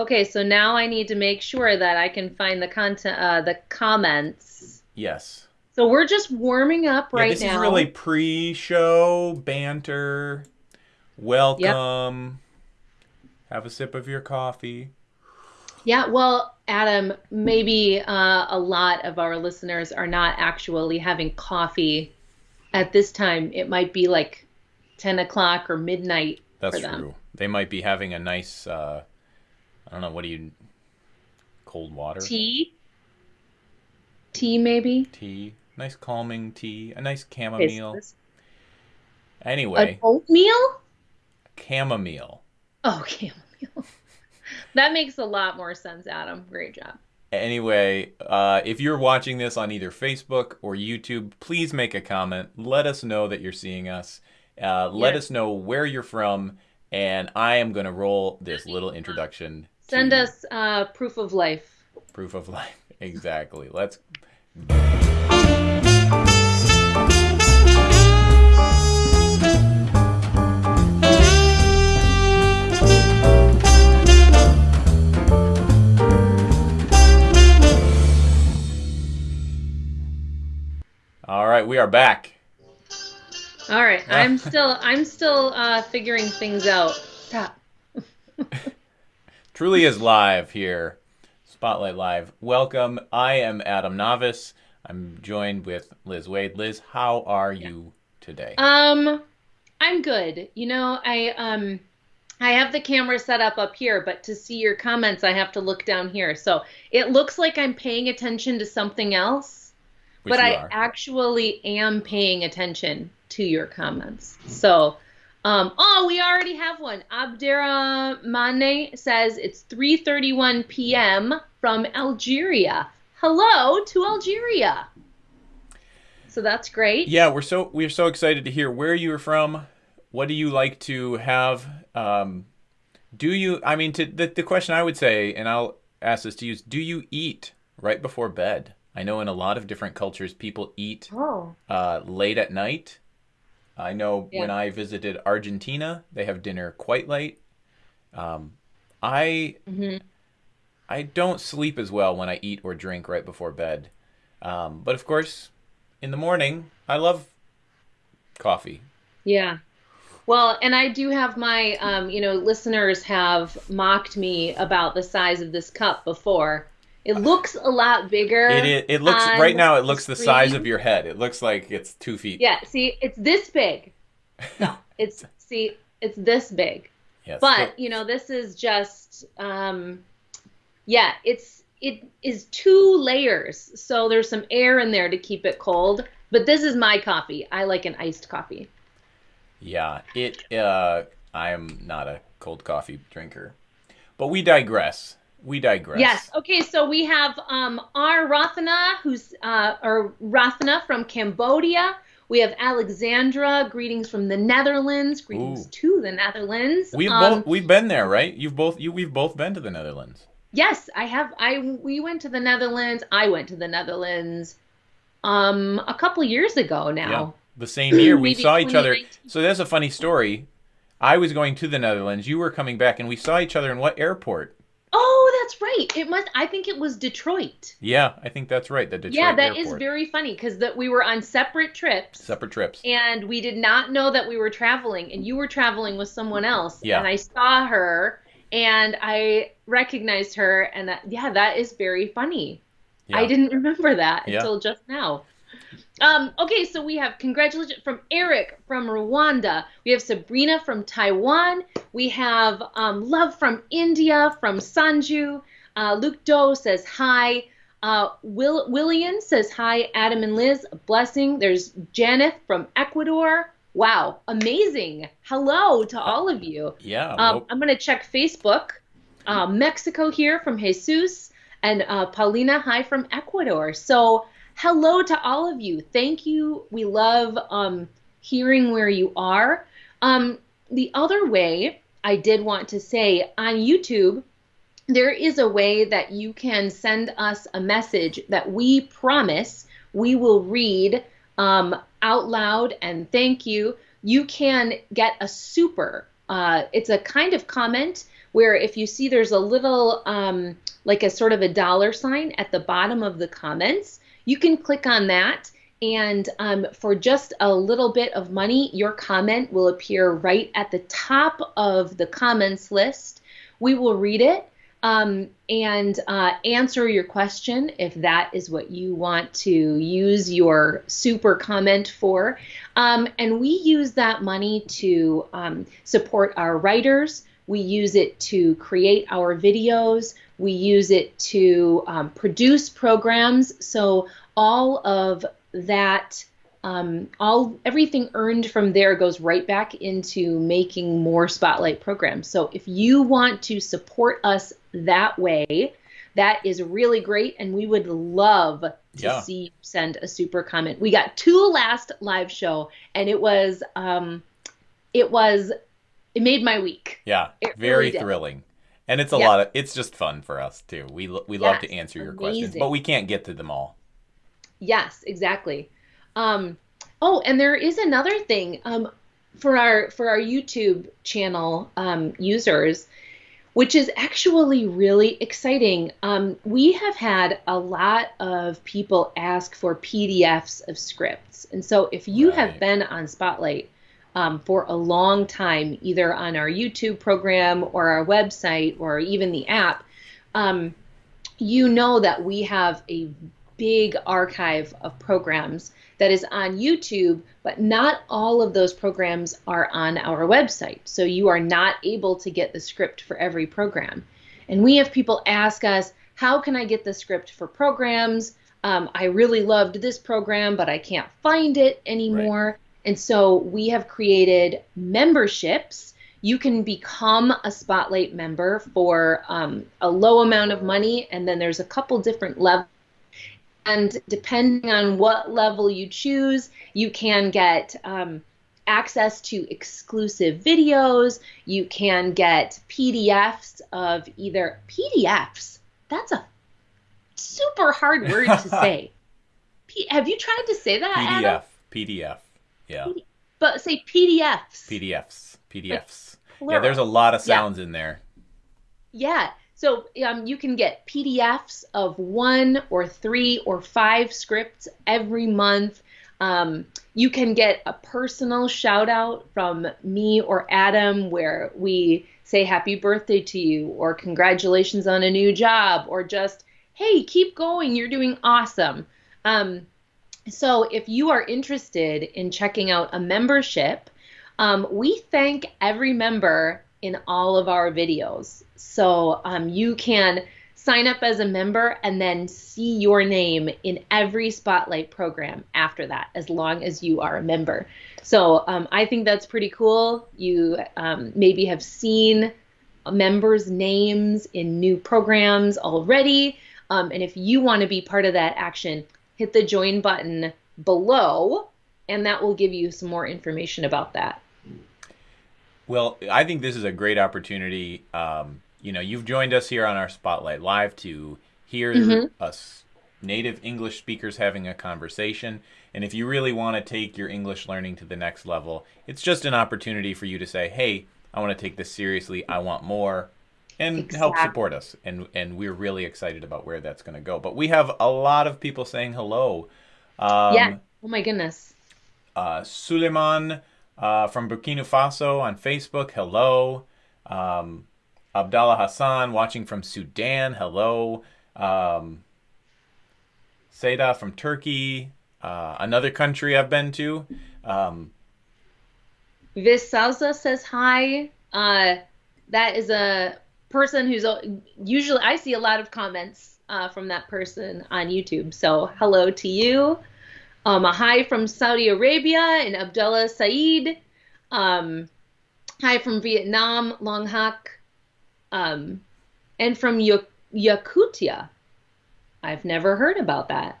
Okay, so now I need to make sure that I can find the content, uh, the comments. Yes. So we're just warming up right yeah, this now. is really pre-show banter. Welcome. Have a sip of your coffee. Yeah, well, Adam, maybe uh, a lot of our listeners are not actually having coffee at this time. It might be like 10 o'clock or midnight That's for them. true. They might be having a nice, uh, I don't know, what do you, cold water? Tea? Tea, maybe? Tea. Nice calming tea. A nice chamomile. this- Anyway, An oatmeal? chamomile. Oh, chamomile. that makes a lot more sense, Adam. Great job. Anyway, uh, if you're watching this on either Facebook or YouTube, please make a comment. Let us know that you're seeing us. Uh, let Yes. us know where you're from, and I am going to roll this little introduction. Send us uh, proof of life. proof of life. Exactly. Let's. All right, we are back. All right, I'm still I'm still uh, figuring things out. Stop. Truly is live here. Spotlight Live. Welcome. I am Adam Navis. I'm joined with Liz Waid. Liz, how are you today? Um, I'm good. You know, I um, I have the camera set up up here, but to see your comments, I have to look down here. So it looks like I'm paying attention to something else, Which but I are. actually am paying attention to your comments. So, um, oh, we already have one. Abderrahmane says it's 3:31 p.m. from Algeria. Hello to Algeria. So that's great. Yeah, we're so we're so excited to hear where you're from. What do you like to have? Um, do you? I mean, to the the question I would say, and I'll ask this to you: is Do you eat right before bed? I know in a lot of different cultures, people eat Oh. uh, late at night. I know Yeah. when I visited Argentina, they have dinner quite late. Um, I hmm I don't sleep as well when I eat or drink right before bed. Um, but of course, in the morning, I love coffee. Yeah. Well, and I do have my, um, you know, listeners have mocked me about the size of this cup before. It looks a lot bigger. It is, it looks right now. It looks the size of your head. It looks like it's two feet. Yeah, see, it's this big. No, it's see, it's this big. Yes. But, you know, this is just um yeah, it's it is two layers. So there's some air in there to keep it cold. But this is my coffee. I like an iced coffee. yeah. It. Uh, I am not a cold coffee drinker. But we digress. We digress. Yes. Okay. So we have um, R. Rathana, who's uh, or Rathana from Cambodia. We have Alexandra. Greetings from the Netherlands. Greetings Ooh. to the Netherlands. We've Um, both we've been there, right? You've both you we've both been to the Netherlands. Yes, I have. I we went to the Netherlands. I went to the Netherlands um a couple years ago Yeah. now. The same year we saw each other. So that's a funny story. I was going to the Netherlands. You were coming back, and we saw each other in what airport? Oh, that's right. It must. I think it was Detroit. Yeah, I think that's right. The Detroit yeah, that is airport. very funny because that we were on separate trips. separate trips. and we did not know that we were traveling and you were traveling with someone else Yeah. and i saw her and i recognized her and that, yeah that is very funny Yeah. i didn't remember that Yeah. until just now um, okay so we have congratulations from eric from rwanda we have sabrina from taiwan we have um, love from india from sanju uh, luke doe says hi uh, Will William says hi, Adam and Liz. A blessing. There's Janeth from Ecuador. Wow, amazing. Hello to all of you. Yeah. Um, well, I'm going to check Facebook. Uh, Mexico here from Jesus and uh, Paulina, hi from Ecuador. So, hello to all of you. Thank you. We love um, hearing where you are. Um, the other way I did want to say on YouTube, there is a way that you can send us a message that we promise we will read um, out loud and thank you. You can get a super. Uh, it's a kind of comment where if you see there's a little um, like a sort of a dollar sign at the bottom of the comments, you can click on that. And um, for just a little bit of money, your comment will appear right at the top of the comments list. We will read it um, and uh, answer your question if that is what you want to use your super comment for. Um, and we use that money to um, support our writers. We use it to create our videos. We use it to um, produce programs. So all of that um, all everything earned from there goes right back into making more spotlight programs. So if you want to support us that way that is really great and we would love to yeah. see you send a super comment. We got two last live show and it was um it was it made my week. Yeah it very really thrilling and it's a yeah. lot of it's just fun for us too we we love to answer your amazing. questions but we can't get to them all yes exactly um, oh, and there is another thing um, for our for our YouTube channel um, users, which is actually really exciting. Um, we have had a lot of people ask for PDFs of scripts, and so if you right. have been on Spotlight. Um, for a long time, either on our YouTube program or our website or even the app, um, you know that we have a big archive of programs that is on YouTube, but not all of those programs are on our website. So you are not able to get the script for every program. And we have people ask us, how can I get the script for programs? Um, I really loved this program, but I can't find it anymore. And so we have created memberships. You can become a Spotlight member for um, a low amount of money, and then there's a couple different levels and depending on what level you choose, you can get um, access to exclusive videos. You can get PDFs of either PDFs. That's a super hard word to say. P- have you tried to say that? PDF. Adam? PDF. Yeah. But say PDFs. PDFs. PDFs. Like, yeah, there's a lot of sounds yeah. in there. Yeah. So um, you can get PDFs of one or three or five scripts every month. Um, you can get a personal shout out from me or Adam where we say happy birthday to you or congratulations on a new job or just, hey, keep going, you're doing awesome. Um, so if you are interested in checking out a membership, um, we thank every member in all of our videos. So um, you can sign up as a member and then see your name in every Spotlight program after that, as long as you are a member. So um, I think that's pretty cool. You um, maybe have seen members' names in new programs already. Um, and if you want to be part of that action, hit the join button below, and that will give you some more information about that. Well, I think this is a great opportunity. Um, you know, you've joined us here on our Spotlight Live to hear mm-hmm. us native English speakers having a conversation. And if you really want to take your English learning to the next level, it's just an opportunity for you to say, hey, I want to take this seriously. I want more. And exactly. help support us. And, and we're really excited about where that's going to go. But we have a lot of people saying hello. Um, yeah. Oh, my goodness. Uh, Suleiman uh, from Burkina Faso on Facebook. Hello. Um, Abdallah Hassan watching from Sudan. Hello. Um, Seda from Turkey. Uh, another country I've been to. Um, Visalza says hi. Uh, that is a person who's usually I see a lot of comments uh, from that person on YouTube. So hello to you. Um, a hi from Saudi Arabia and Abdullah Saeed. Um, hi from Vietnam, Long Hak. Um, and from Yakutia. I've never heard about that.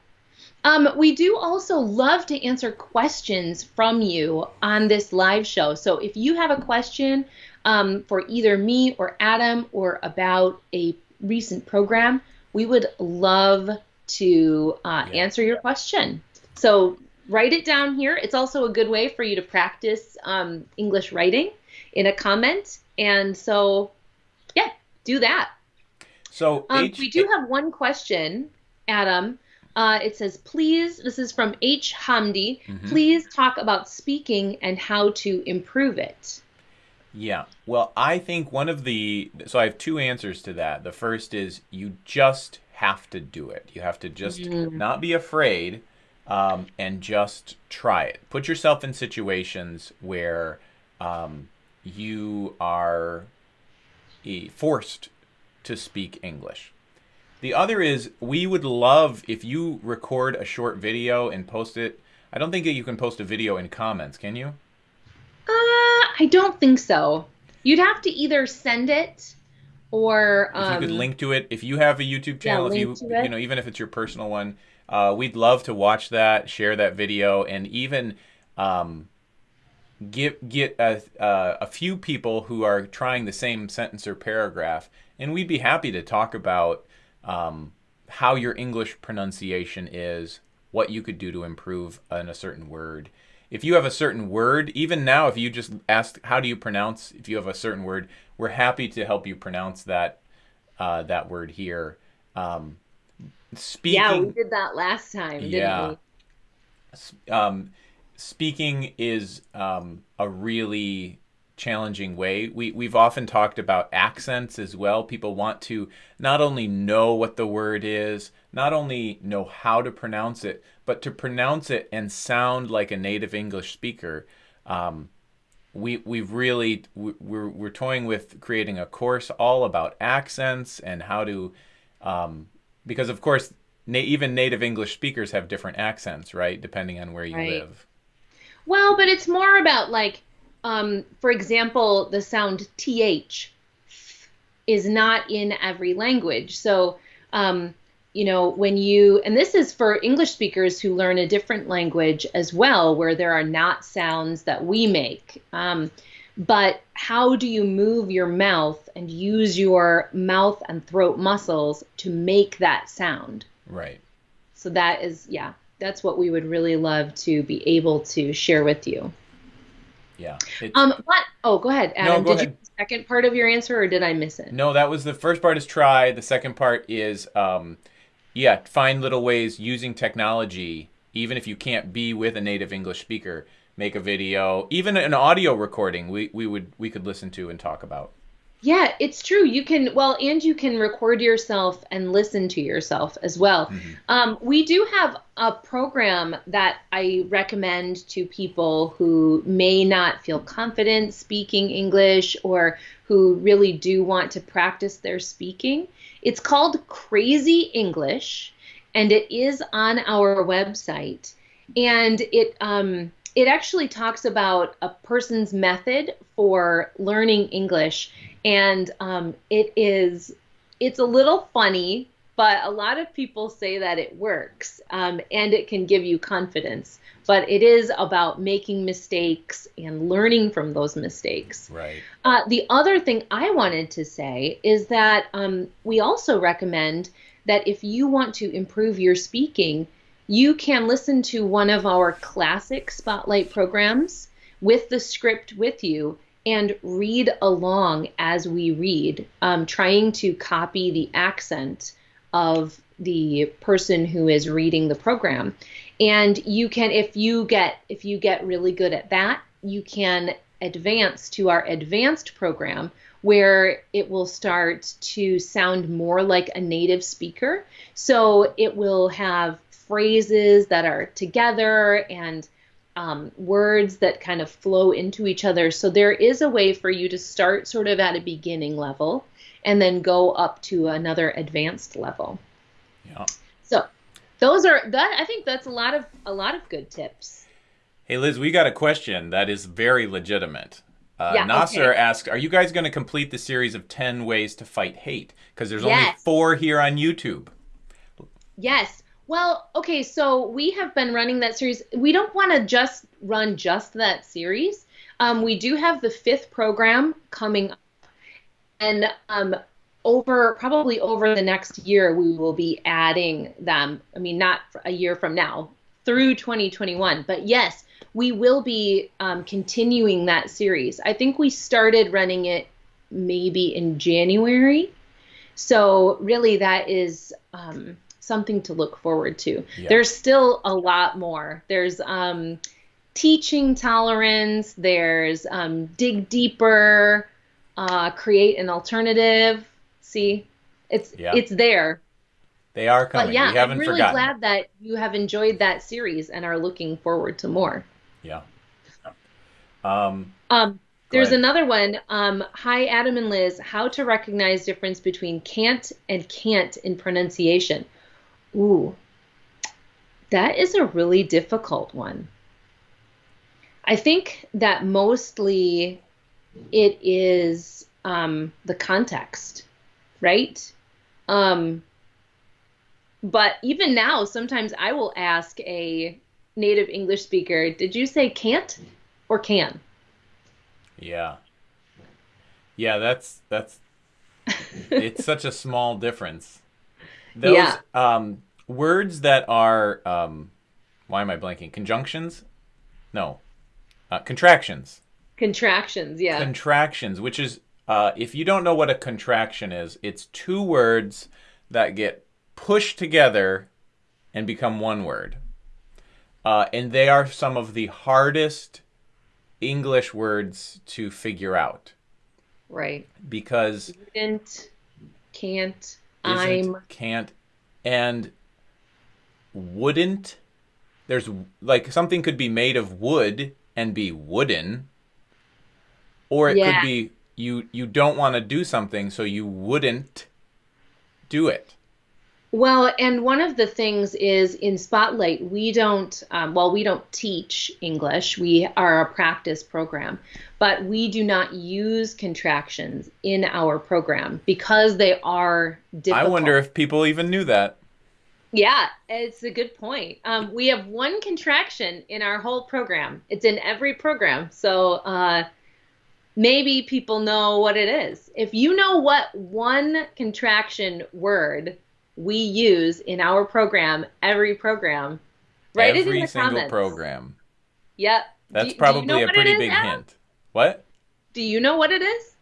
Um, we do also love to answer questions from you on this live show. So if you have a question um, for either me or Adam or about a recent program, we would love to uh, yeah. answer your question. So write it down here. It's also a good way for you to practice um, English writing in a comment. And so Yeah, do that. So Um, we do have one question, Adam. Uh, it says, please, this is from H. Hamdi, Mhm. please talk about speaking and how to improve it. Yeah. Well, I think one of the so I have two answers to that. The first is you just have to do it. You have to just Mhm. not be afraid um, and just try it. Put yourself in situations where um, you are eh, forced to speak English. The other is we would love if you record a short video and post it. I don't think that you can post a video in comments, can you? I don't think so. You'd have to either send it or if you could um, link to it if you have a youtube channel if you link to it. you know even if it's your personal one uh, we'd love to watch that share that video and even um, get get a, uh, a few people who are trying the same sentence or paragraph and we'd be happy to talk about um, how your english pronunciation is what you could do to improve on a certain word if you have a certain word even now if you just ask how do you pronounce if you have a certain word we're happy to help you pronounce that uh, that word here um, speaking yeah, we did that last time, didn't Yeah. we? um, speaking is um, a really challenging way. We we've often talked about accents as well. People want to not only know what the word is, not only know how to pronounce it, but to pronounce it and sound like a native English speaker. Um, we we've really we- we're we're toying with creating a course all about accents and how to um, because of course na- even native English speakers have different accents, right? Depending on where you Right. live. Well, but it's more about like, um, for example, the sound th is not in every language. So, um, you know, when you, and this is for English speakers who learn a different language as well, where there are not sounds that we make. Um, but how do you move your mouth and use your mouth and throat muscles to make that sound? Right. So that is, yeah, that's what we would really love to be able to share with you. Yeah. Um, what? Oh, go ahead, Adam. go did ahead. you second part of your answer, or did I miss it? no, that was the first part is try. The second part is um, yeah, find little ways using technology, even if you can't be with a native English speaker, make a video, even an audio recording. We we would we could listen to and talk about. Yeah, it's true. You can well, and you can record yourself and listen to yourself as well. Mm-hmm. Um, we do have a program that I recommend to people who may not feel confident speaking English or who really do want to practice their speaking. It's called Crazy English, and it is on our website. And it um, it actually talks about a person's method for learning English, and um, it is it's a little funny, but a lot of people say that it works um, and it can give you confidence. But it is about making mistakes and learning from those mistakes. Right. Uh, the other thing I wanted to say is that um, we also recommend that if you want to improve your speaking, you can listen to one of our classic spotlight programs with the script with you and read along as we read, um, trying to copy the accent of the person who is reading the program. And you can, if you get if you get really good at that, you can advance to our advanced program where it will start to sound more like a native speaker. So it will have phrases that are together and um, words that kind of flow into each other. So there is a way for you to start sort of at a beginning level and then go up to another advanced level. Yeah. So those are that I think that's a lot of a lot of good tips. Hey Liz, we got a question that is very legitimate. Uh, Yeah, Nasser okay. asked, "Are you guys going to complete the series of ten ways to fight hate? Because there's only four here on YouTube." Yes. Well, okay, so we have been running that series. We don't want to just run just that series. Um, we do have the fifth program coming up, and um, over probably over the next year, we will be adding them. I mean, not a year from now through 2021, but yes, we will be um, continuing that series. I think we started running it maybe in January. So, really, that is um, something to look forward to. Yeah. There's still a lot more. There's um, teaching tolerance, there's um, dig deeper, uh, create an alternative. See, it's yeah. it's there. They are coming. But yeah, I'm really forgotten. glad that you have enjoyed that series and are looking forward to more. Yeah. Um, um there's ahead. another one. Um, Hi, Adam and Liz. How to recognize difference between can't and can't in pronunciation. Ooh, that is a really difficult one. I think that mostly it is um, the context, right? Um, but even now, sometimes I will ask a native English speaker, "Did you say can't or can?" Yeah. Yeah, that's that's it's such a small difference. Those yeah. um, words that are um, why am I blanking? Conjunctions? No. Uh, contractions. Contractions, yeah. Contractions, which is uh, if you don't know what a contraction is, it's two words that get pushed together and become one word. Uh, and they are some of the hardest English words to figure out. Right. Because didn't, can't, I'm, can't, and wouldn't. There's like something could be made of wood and be wooden, or it yeah. could be you you don't want to do something, so you wouldn't do it. Well, and one of the things is in Spotlight, we don't, um, well, we don't teach English. We are a practice program, but we do not use contractions in our program because they are difficult. I wonder if people even knew that. Yeah, it's a good point. Um, we have one contraction in our whole program. It's in every program. So uh, maybe people know what it is. If you know what one contraction word we use in our program, every program. Write every it in the single comments. program. Yep. That's do, probably do you know a pretty big hint. What? Do you know what it is?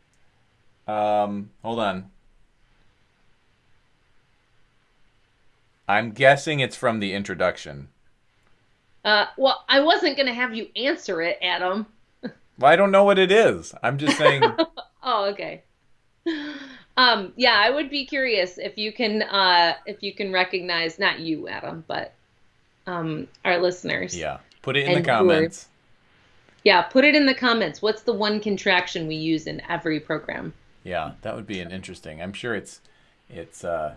Um, hold on. I'm guessing it's from the introduction. Uh, well, I wasn't going to have you answer it, Adam. Well, I don't know what it is. I'm just saying. oh, okay. Um, yeah, I would be curious if you can uh, if you can recognize not you, Adam, but um, our listeners. Yeah, put it in the comments. Yeah, put it in the comments. What's the one contraction we use in every program? Yeah, that would be an interesting. I'm sure it's it's uh,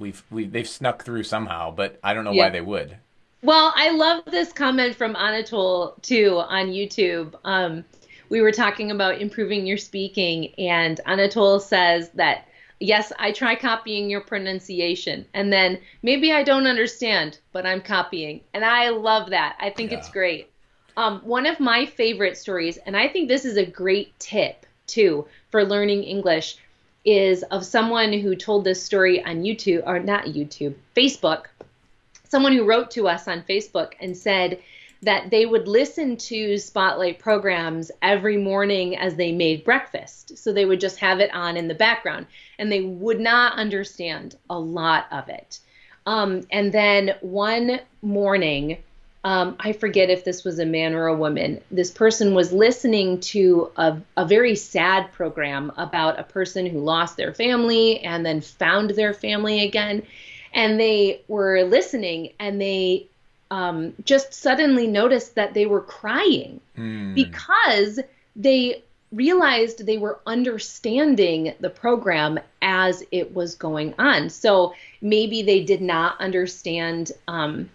we've we they've snuck through somehow, but I don't know yeah. why they would. Well, I love this comment from Anatol too on YouTube. Um, we were talking about improving your speaking, and Anatol says that yes, I try copying your pronunciation, and then maybe I don't understand, but I'm copying, and I love that. I think yeah. it's great. Um, one of my favorite stories, and I think this is a great tip too for learning English, is of someone who told this story on YouTube, or not YouTube, Facebook. Someone who wrote to us on Facebook and said that they would listen to Spotlight programs every morning as they made breakfast. So they would just have it on in the background and they would not understand a lot of it. Um, and then one morning, um, I forget if this was a man or a woman, this person was listening to a, a very sad program about a person who lost their family and then found their family again. And they were listening and they um, just suddenly noticed that they were crying mm. because they realized they were understanding the program as it was going on. So maybe they did not understand um,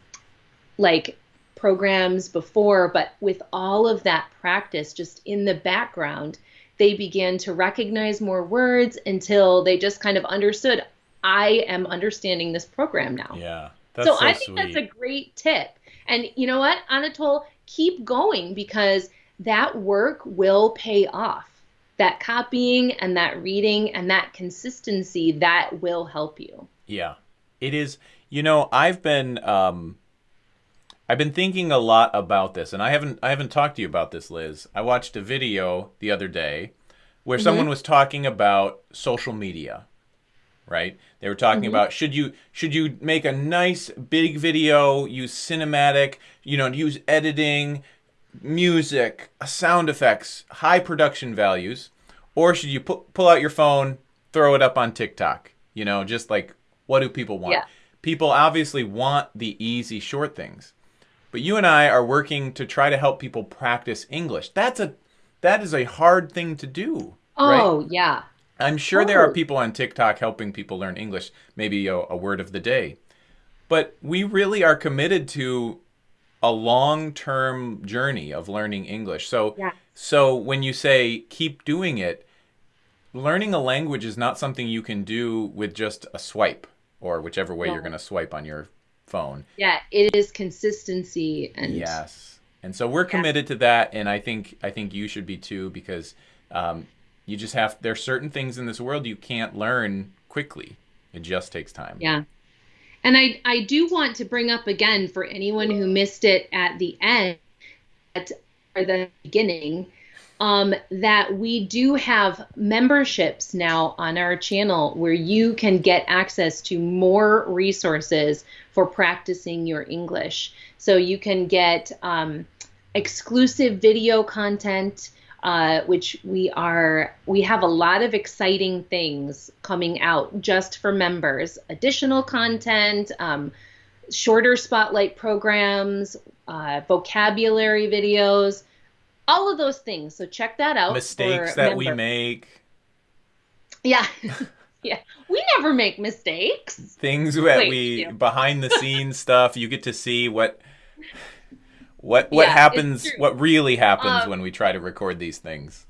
like programs before, but with all of that practice just in the background, they began to recognize more words until they just kind of understood I am understanding this program now. Yeah. So, so I think sweet. that's a great tip. And you know what, Anatol, keep going because that work will pay off. That copying and that reading and that consistency that will help you. Yeah, it is. You know, I've been um, I've been thinking a lot about this, and I haven't I haven't talked to you about this, Liz. I watched a video the other day where someone was talking about social media, right? They were talking mm-hmm. about should you should you make a nice big video, use cinematic, you know, use editing, music, uh, sound effects, high production values, or should you pu- pull out your phone, throw it up on TikTok? You know, just like what do people want? Yeah. People obviously want the easy short things. But you and I are working to try to help people practice English. That's a that is a hard thing to do. right? Oh, yeah. I'm sure there are Oh. people on TikTok helping people learn English, maybe a, a word of the day. But we really are committed to a long-term journey of learning English. So Yeah. so when you say keep doing it, learning a language is not something you can do with just a swipe or whichever way you're going to swipe on your phone. Yeah, it is consistency and Yes. And so we're committed to that, and I think I think you should be too because um, you just have there's certain things in this world you can't learn quickly. It just takes time. Yeah. And I, I do want to bring up again for anyone who missed it at the end at, or the beginning um, that we do have memberships now on our channel where you can get access to more resources for practicing your English. So you can get um, exclusive video content, uh, which we are we have a lot of exciting things coming out just for members. Additional content, um, shorter spotlight programs, uh, vocabulary videos, all of those things. So check that out. Mistakes that we make, Yeah, yeah. We never make mistakes. things that Wait, we yeah. behind the scenes stuff. You get to see what what what Yeah, happens, what really happens Um, when we try to record these things.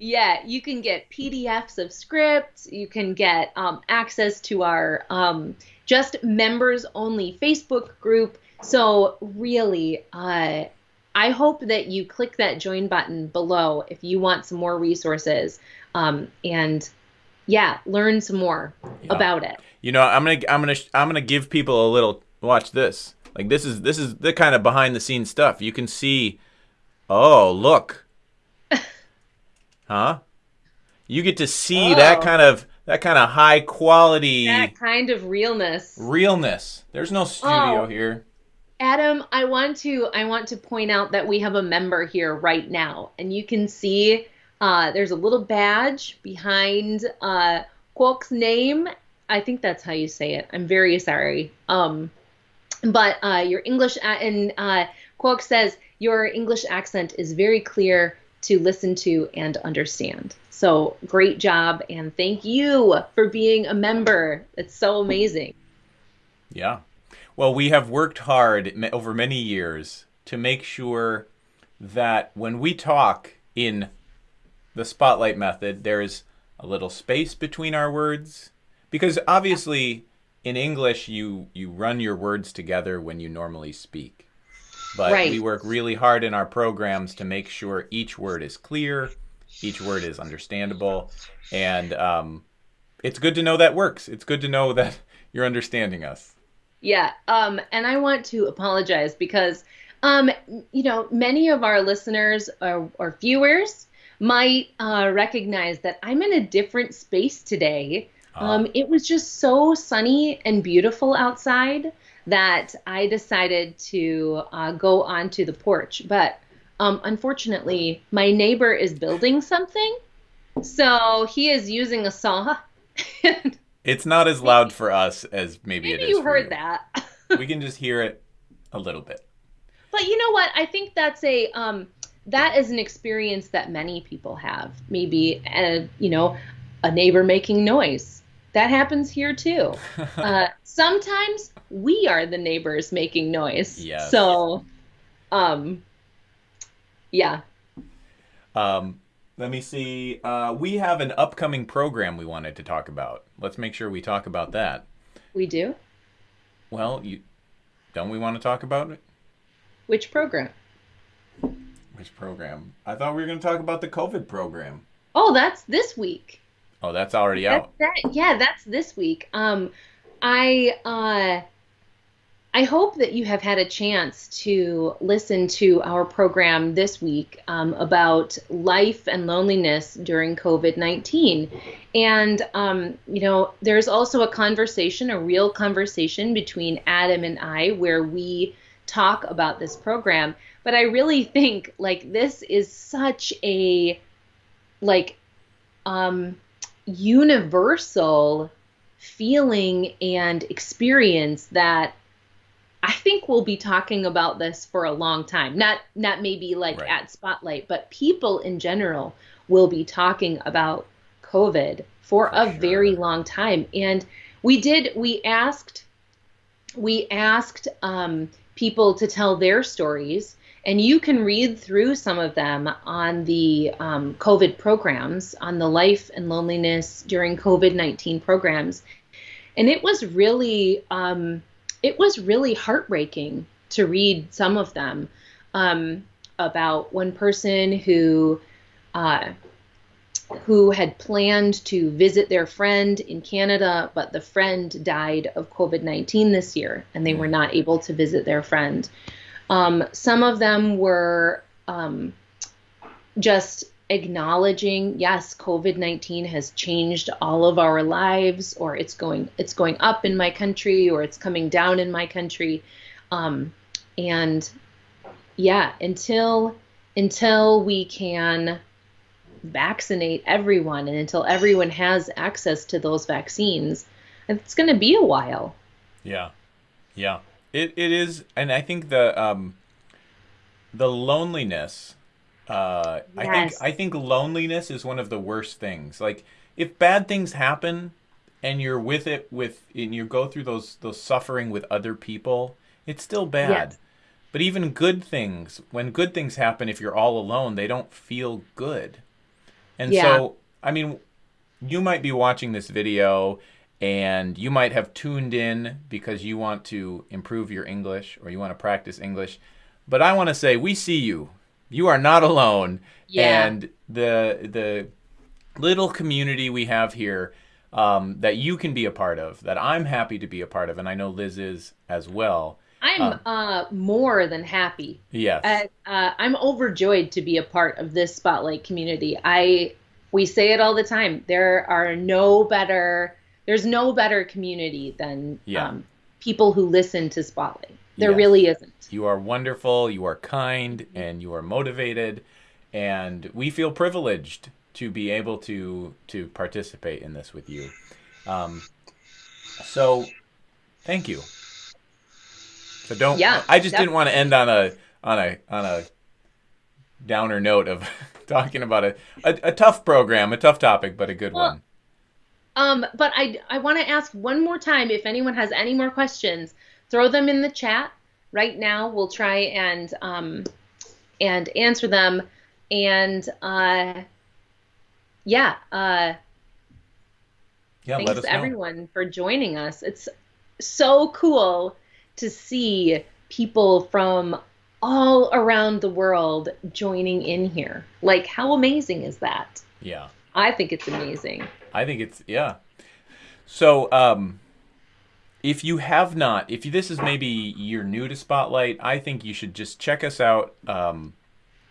Yeah, you can get PDFs of scripts. You can get um, access to our um, just members only Facebook group. So, really, uh, I hope that you click that join button below if you want some more resources um, and, yeah, learn some more Yeah. about it. You know, I'm gonna I'm gonna I'm gonna give people a little watch this. Like this is this is the kind of behind the scenes stuff. You can see, oh look, huh? You get to see that Oh. kind of that kind of high quality That kind of realness. realness. There's no studio Oh. here. Adam, I want to I want to point out that we have a member here right now, and you can see uh, there's a little badge behind uh, Quok's name. I think that's how you say it. I'm very sorry. Um, but uh, your English and uh, Quok says your English accent is very clear to listen to and understand. So great job, and thank you for being a member. It's so amazing. Yeah. Well, we have worked hard over many years to make sure that when we talk in the spotlight method, there's a little space between our words. Because obviously, in English, you, you run your words together when you normally speak. But Right. we work really hard in our programs to make sure each word is clear, each word is understandable, and um, it's good to know that works. It's good to know that you're understanding us. Yeah, um, and I want to apologize because, um, you know, many of our listeners or, or viewers might uh, recognize that I'm in a different space today. Um, it was just so sunny and beautiful outside that I decided to uh, go onto the porch. But um, unfortunately, my neighbor is building something, so he is using a saw. And It's not as loud for us as maybe, it Maybe is. you heard you. that. we can just hear it a little bit. But you know what? I think that's a um, that is an experience that many people have. Maybe a you know a neighbor making noise. That happens here too. Uh, sometimes we are the neighbors making noise. Yes. So, um, yeah. Um, let me see. Uh, we have an upcoming program we wanted to talk about. Let's make sure we talk about that. We do. Well, you don't we want to talk about it? Which program? Which program? I thought we were going to talk about the COVID program. Oh, that's this week. Oh, that's already That, out. that, yeah, that's this week. Um, I uh, I hope that you have had a chance to listen to our program this week um, about life and loneliness during COVID 19. And, um, you know, there's also a conversation, a real conversation between Adam and I where we talk about this program. But I really think, like, this is such a, like, um, universal feeling and experience that I think we'll be talking about this for a long time. Not not maybe like right. at Spotlight, but people in general will be talking about COVID for, for a sure. very long time. And we did we asked we asked um, people to tell their stories, and you can read through some of them on the um, COVID programs, on the life and loneliness during COVID nineteen programs, and it was really. Um, it was really heartbreaking to read some of them um, about one person who uh, who had planned to visit their friend in Canada, but the friend died of COVID 19 this year, and they were not able to visit their friend. Um, some of them were um, just acknowledging yes covid-19 has changed all of our lives or it's going it's going up in my country or it's coming down in my country. Um, and yeah until until we can vaccinate everyone and until everyone has access to those vaccines it's going to be a while. Yeah. Yeah it, it is and i think the um the loneliness uh, yes. I think I think loneliness is one of the worst things. Like if bad things happen and you're with it with and you go through those those suffering with other people, it's still bad. Yes. But even good things, when good things happen, if you're all alone, they don't feel good. And yeah. so, I mean, you might be watching this video and you might have tuned in because you want to improve your English or you want to practice English. But I want to say, we see you you are not alone. Yeah. And the the little community we have here um, that you can be a part of, that I'm happy to be a part of, and I know Liz is as well. I'm um, uh, more than happy. Yes. Uh, uh, I'm overjoyed to be a part of this spotlight community. I we say it all the time. There are no better. There's no better community than yeah. um, people who listen to Spotlight. There yes. really isn't. You are wonderful, you are kind, and you are motivated, and we feel privileged to be able to to participate in this with you. Um, so, thank you. So don't. Yeah, I just didn't want to end on a on a on a downer note of talking about a, a, a tough program, a tough topic, but a good well, one. Um, but I I want to ask one more time if anyone has any more questions throw them in the chat right now. We'll try and um, and answer them. And uh, yeah, uh, yeah. Thanks everyone for joining us. It's so cool to see people from all around the world joining in here. Like, how amazing is that? Yeah. I think it's amazing. I think it's yeah. So, um, if you have not, if this is maybe you're new to Spotlight, I think you should just check us out. Um,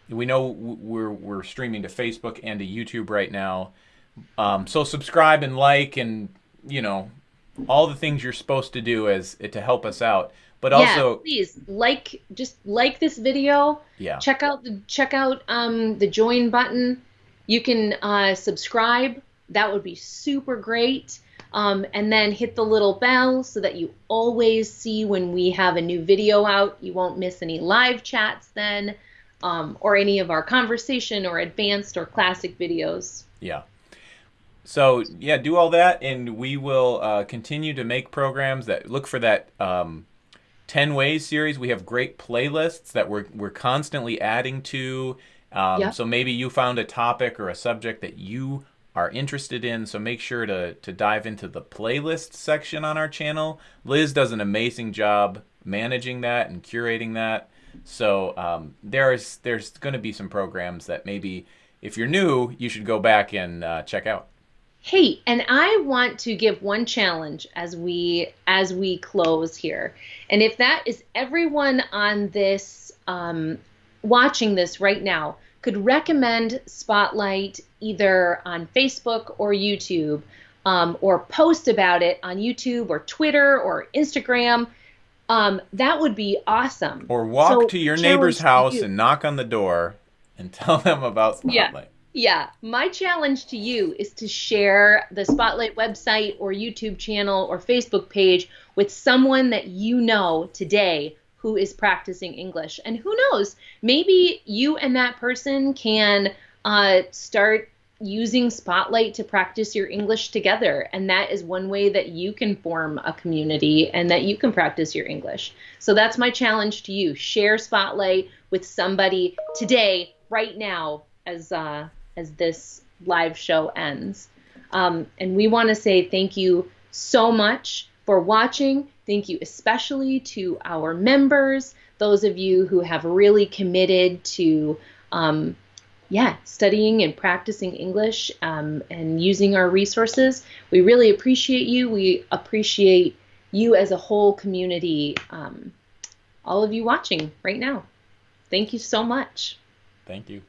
we know we're we're streaming to Facebook and to YouTube right now, um, so subscribe and like and you know all the things you're supposed to do as to help us out. But yeah, also, please like just like this video. Yeah. Check out the check out um, the join button. You can uh, subscribe. That would be super great. Um, and then hit the little bell so that you always see when we have a new video out. You won't miss any live chats then, um, or any of our conversation or advanced or classic videos. Yeah. So yeah, do all that, and we will uh, continue to make programs that look for that um, 10 ways series. We have great playlists that we're we're constantly adding to. Um, yep. So maybe you found a topic or a subject that you are interested in. So make sure to, to dive into the playlist section on our channel. Liz does an amazing job managing that and curating that. So um, there's there's going to be some programs that maybe if you're new, you should go back and uh, check out. Hey, and I want to give one challenge as we as we close here, and if that is everyone on this um, watching this right now could recommend Spotlight either on Facebook or YouTube, um, or post about it on YouTube or Twitter or Instagram. Um, that would be awesome. Or walk so, to your neighbor's house you. and knock on the door and tell them about Spotlight. Yeah. Yeah, my challenge to you is to share the Spotlight website or YouTube channel or Facebook page with someone that you know today who is practicing English. And who knows, maybe you and that person can uh, start using Spotlight to practice your English together. And that is one way that you can form a community and that you can practice your English. So that's my challenge to you. Share Spotlight with somebody today, right now, as uh, as this live show ends. Um, and we want to say thank you so much for watching. Thank you especially to our members, those of you who have really committed to, um, yeah, studying and practicing English um, and using our resources. We really appreciate you. We appreciate you as a whole community, um, all of you watching right now. Thank you so much. Thank you.